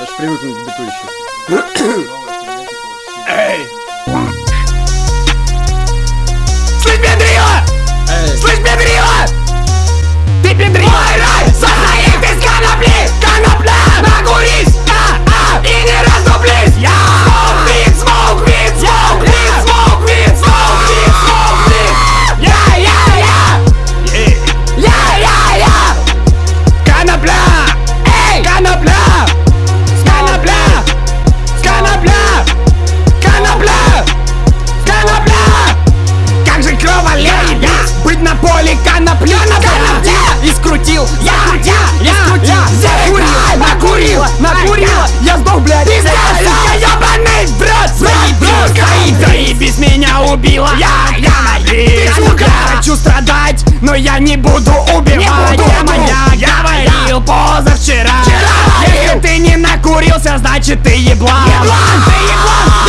Надо же привыкнуть к биту еще. Эй! Слышь, педрила! Эй, Слышь, педрила! Ты педрила! Конопли Конопля! И скрутил, я, я, я, скрутил Закурил, накурил, накурила Я сдох, блядь Ты сука, ебаный брат Заебись, заебись, меня убила. Я, я, ты, сука. Хочу страдать, но я не буду убивать. Я моя говорил позавчера. Если ты не накурился, значит ты Еблан, ты еблан